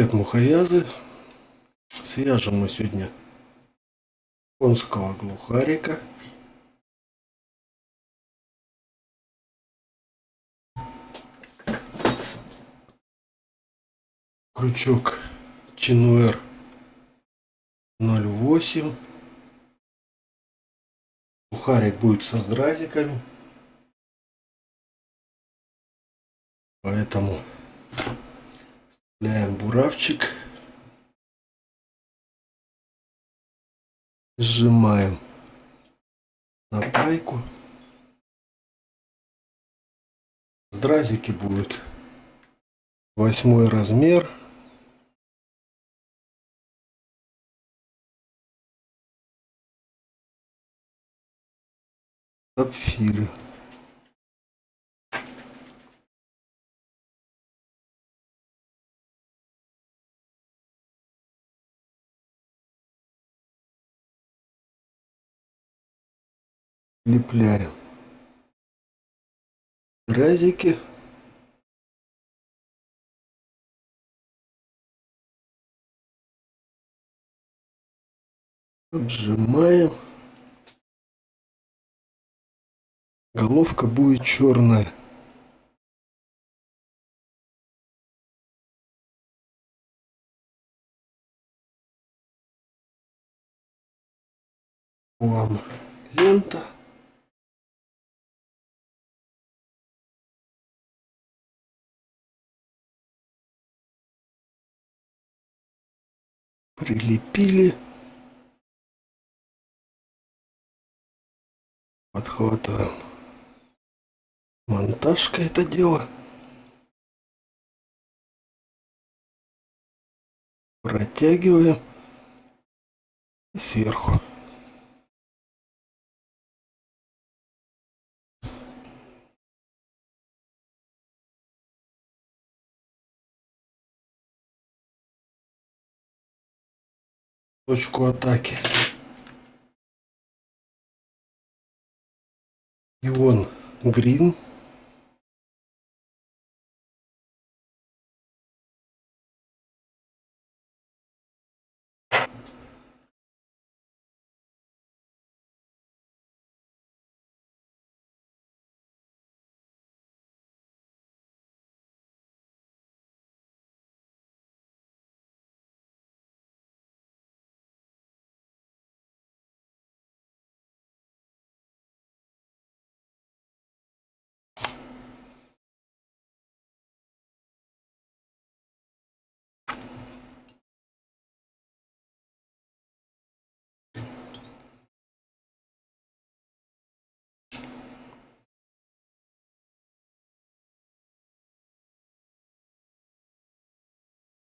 Привет, мухоязы! Свяжем мы сегодня конского глухарика. Крючок Чинуэр 0,8. Глухарик будет со здразиками. Поэтому Вставляем буравчик. Сжимаем на пайку. Здразики будут восьмой размер. Сапфиры. Лепляем разики. Отжимаем. Головка будет черная. Вам прилепили. Подхватываем монтажка это дело. Протягиваем сверху. Точку атаки. Ион Грин.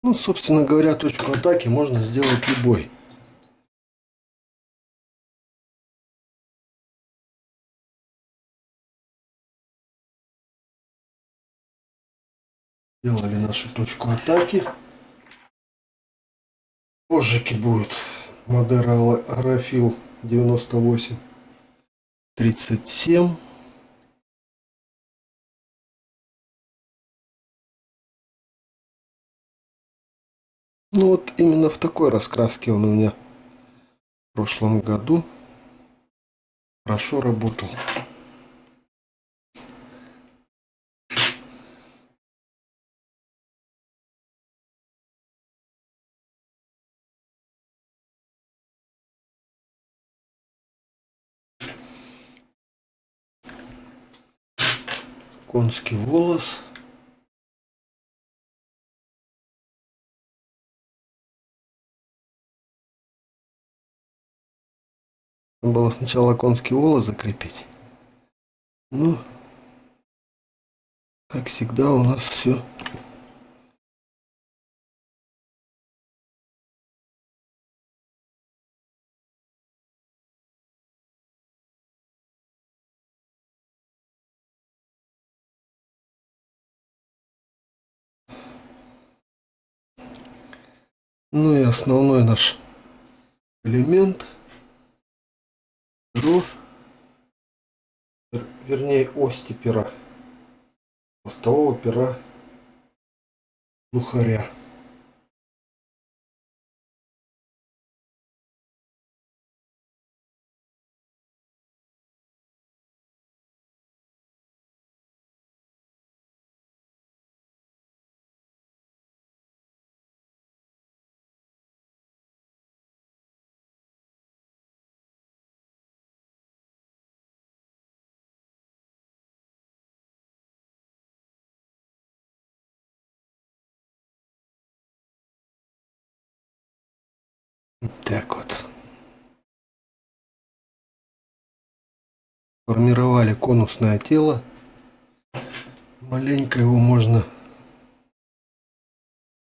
Ну, собственно говоря, точку атаки можно сделать любой. Сделали нашу точку атаки. Позжики будет Модера Аэрофил 98 37 Ну вот именно в такой раскраске он у меня в прошлом году хорошо работал. Конский волос. Было сначала конский волос закрепить. Ну, как всегда у нас все Ну и основной наш элемент перо, вернее ости пера, хвостового пера. Лухаря. Так вот. Формировали конусное тело. Маленько его можно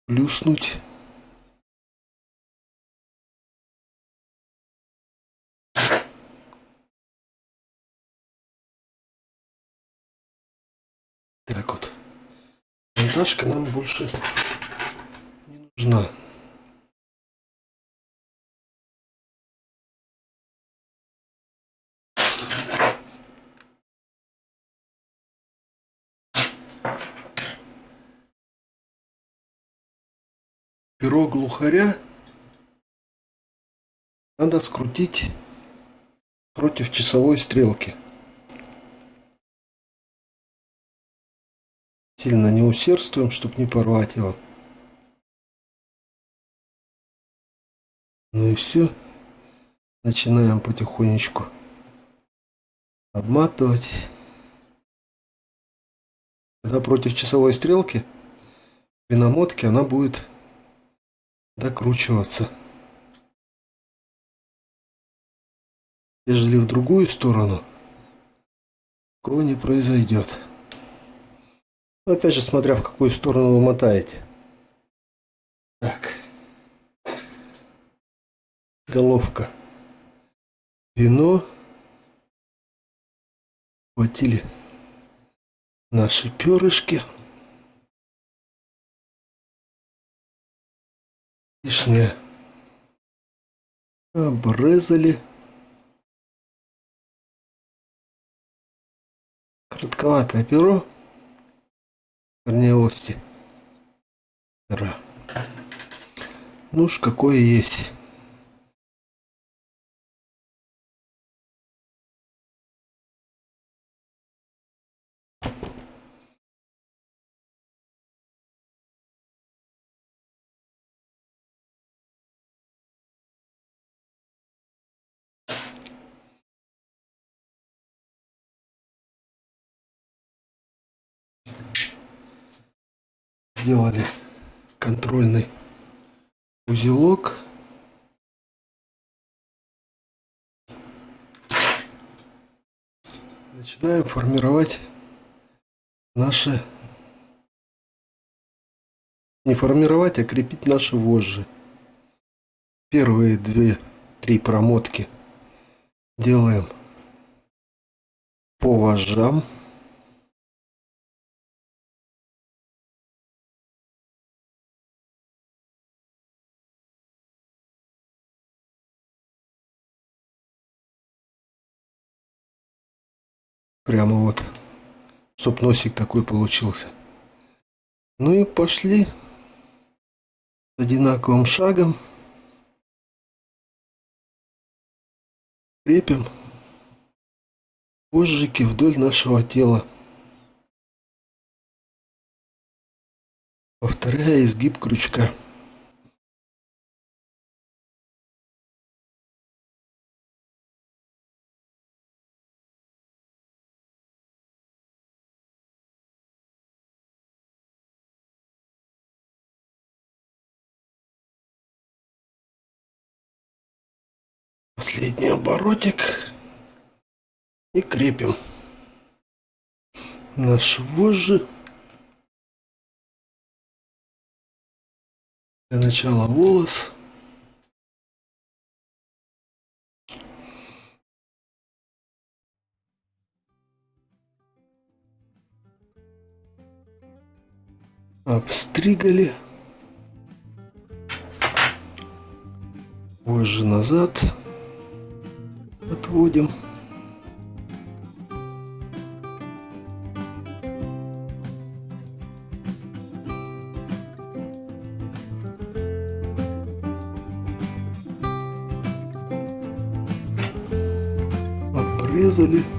плюснуть. Так вот. Монтажка нам больше не нужна. Перо глухаря надо скрутить против часовой стрелки. Сильно не усердствуем, чтобы не порвать его. Ну и все. Начинаем потихонечку обматывать. Когда против часовой стрелки при намотке она будет докручиваться. Ежели в другую сторону, такого не произойдет. Но опять же, смотря в какую сторону вы мотаете. Так. Головка. Вино. Хватили наши перышки. Лишнее обрезали. Коротковатое перо, вернее ости. Ну уж какое есть. Сделали контрольный узелок. Начинаем формировать наши... Не формировать, а крепить наши вожжи. Первые две-три промотки делаем по вожжам. Прямо вот, чтоб такой получился. Ну и пошли одинаковым шагом. Крепим позжики вдоль нашего тела. Повторяя изгиб крючка. Последний оборотик. И крепим наш вожжи. Для начала волос. Обстригали. Вожжи назад отводим. Обрезали.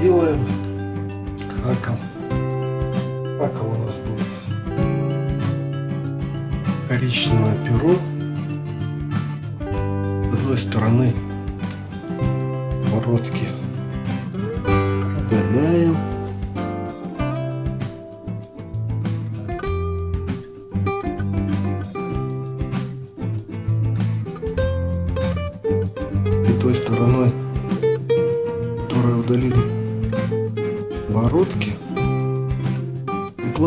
Делаем хаком. Хаком у нас будет коричневое перо. С одной стороны оборотки удаляем. И той стороной,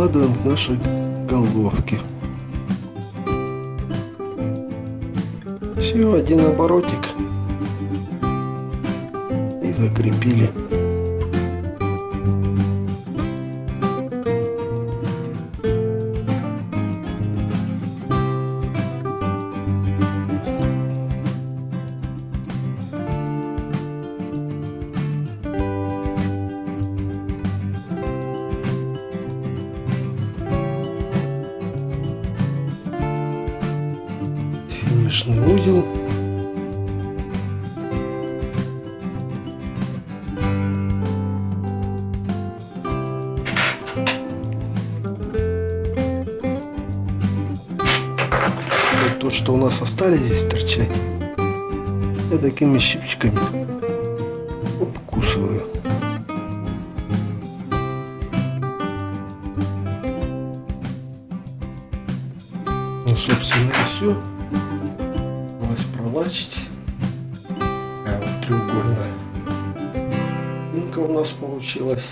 укладываем к нашей головке. Все, один оборотик. И закрепили. Финишный узел. Вот то, что у нас остались здесь торчать, я такими щипчиками обкусываю. Ну, собственно, и все пролачить. Такая вот треугольная. Инка у нас получилась.